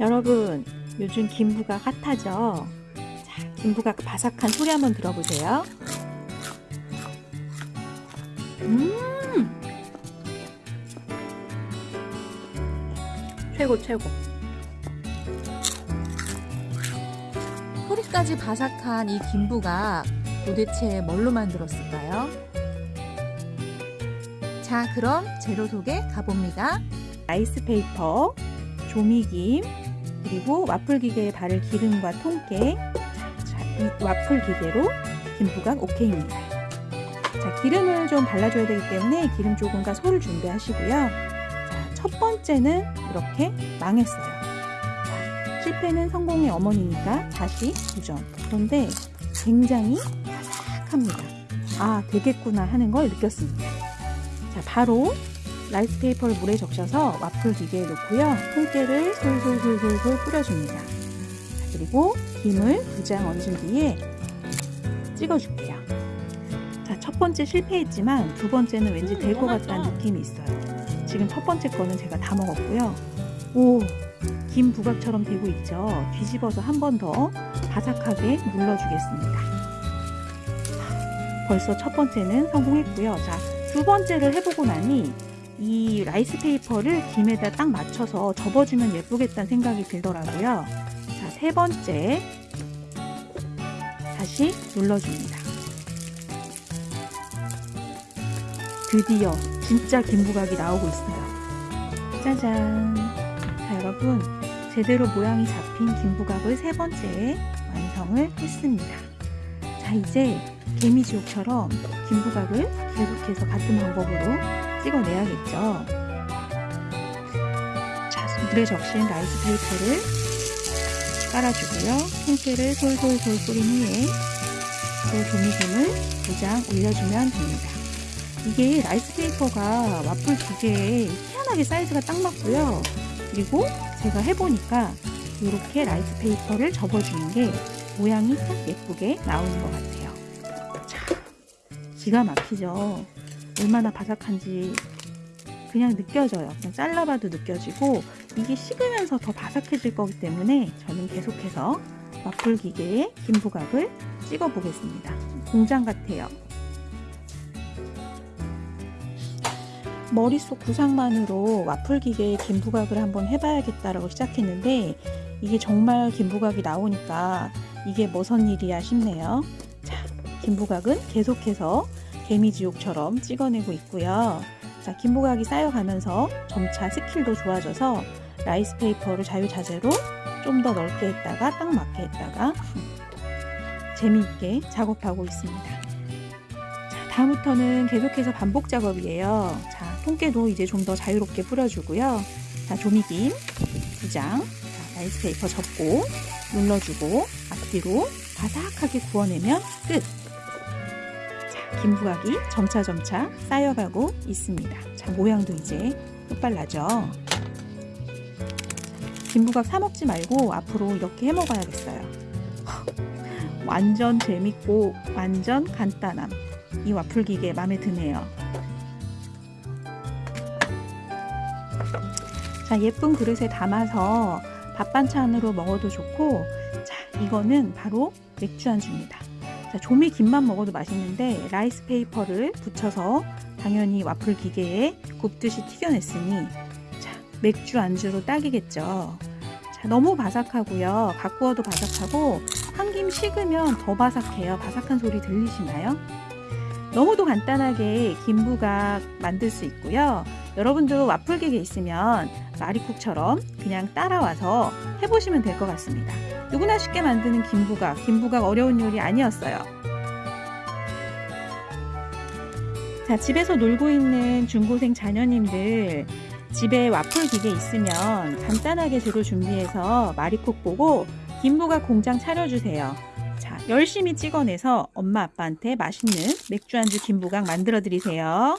여러분 요즘 김부각 핫하죠? 자, 김부각 바삭한 소리 한번 들어보세요. 음 최고 최고 소리까지 바삭한 이 김부각 도대체 뭘로 만들었을까요? 자 그럼 재료 소개 가봅니다. 아이스페이퍼, 조미김, 그리고 와플 기계에 바를 기름과 통깨 자, 이 와플 기계로 김부각 오케이입니다. 자, 기름을 좀 발라줘야 되기 때문에 기름 조금과 소를 준비하시고요. 자, 첫 번째는 이렇게 망했어요. 자, 실패는 성공의 어머니니까 다시 도전. 그런데 굉장히 바삭합니다. 아, 되겠구나 하는 걸 느꼈습니다. 자, 바로 rice paper를 물에 적셔서 와플 기계에 넣고요. 통깨를 솔솔솔솔솔 뿌려줍니다. 자, 그리고 김을 두 장 얹은 뒤에 찍어줄게요. 자, 첫 번째 실패했지만 두 번째는 왠지 될것 같다는 느낌이 있어요. 지금 첫 번째 거는 제가 다 먹었고요. 오, 김 부각처럼 되고 있죠. 뒤집어서 한 번 더 바삭하게 눌러주겠습니다. 벌써 첫 번째는 성공했고요. 자, 두 번째를 해보고 나니 이 rice paper를 김에다 딱 맞춰서 접어주면 예쁘겠다는 생각이 들더라고요. 자, 세 번째 다시 눌러줍니다. 드디어 진짜 김부각이 나오고 있어요. 짜잔! 자, 여러분 제대로 모양이 잡힌 김부각을 세 번째 완성을 했습니다. 자, 이제 개미지옥처럼 김부각을 계속해서 같은 방법으로 찍어내야겠죠. 자, 물에 적신 rice paper를 깔아주고요. 통깨를 솔솔솔 뿌린 후에 그 조미김을 두 장 올려주면 됩니다. 이게 rice paper가 와플 기계에 희한하게 사이즈가 딱 맞고요. 그리고 제가 해보니까 이렇게 rice paper를 접어주는 게 모양이 딱 예쁘게 나오는 것 같아요. 자, 기가 막히죠. 얼마나 바삭한지 그냥 느껴져요. 그냥 잘라봐도 느껴지고 이게 식으면서 더 바삭해질 거기 때문에 저는 계속해서 와플 기계에 김부각을 찍어 보겠습니다. 공장 같아요. 머릿속 구상만으로 와플 기계에 김부각을 한번 해봐야겠다라고 시작했는데 이게 정말 김부각이 나오니까 이게 머선 일이야 싶네요. 자, 김부각은 계속해서 개미지옥처럼 찍어내고 있고요. 자, 김부각이 쌓여가면서 점차 skill도 좋아져서 rice paper를 자유자재로 좀 더 넓게 했다가 딱 맞게 했다가 재미있게 작업하고 있습니다. 자, 다음부터는 계속해서 반복 작업이에요. 자, 통깨도 이제 좀 더 자유롭게 뿌려주고요. 자, 조미김 두 장, 자, rice paper 접고 눌러주고 앞뒤로 바삭하게 구워내면 끝! 자, 김부각이 점차점차 쌓여가고 있습니다. 자, 모양도 이제 끗발나죠? 김부각 사 먹지 말고 앞으로 이렇게 해 먹어야겠어요. 완전 재밌고 완전 간단함. 이 와플 기계 마음에 드네요. 자, 예쁜 그릇에 담아서 밥 반찬으로 먹어도 좋고, 자, 이거는 바로 맥주 안주입니다. 자, 조미 김만 먹어도 맛있는데 rice paper를 붙여서 당연히 와플 기계에 굽듯이 튀겨냈으니 자, 맥주 안주로 딱이겠죠. 자, 너무 바삭하고요. 갓 구워도 바삭하고 한 김 식으면 더 바삭해요. 바삭한 소리 들리시나요? 너무도 간단하게 김부각 만들 수 있고요. 여러분도 와플 기계 있으면 마리쿡처럼 그냥 따라와서 해보시면 될 것 같습니다. 누구나 쉽게 만드는 김부각, 김부각 어려운 요리 아니었어요. 자, 집에서 놀고 있는 중고생 자녀님들 집에 와플 기계 있으면 간단하게 재료 준비해서 마리콕 보고 김부각 공장 차려주세요. 자, 열심히 찍어내서 엄마 아빠한테 맛있는 맥주 안주 김부각 만들어 드리세요.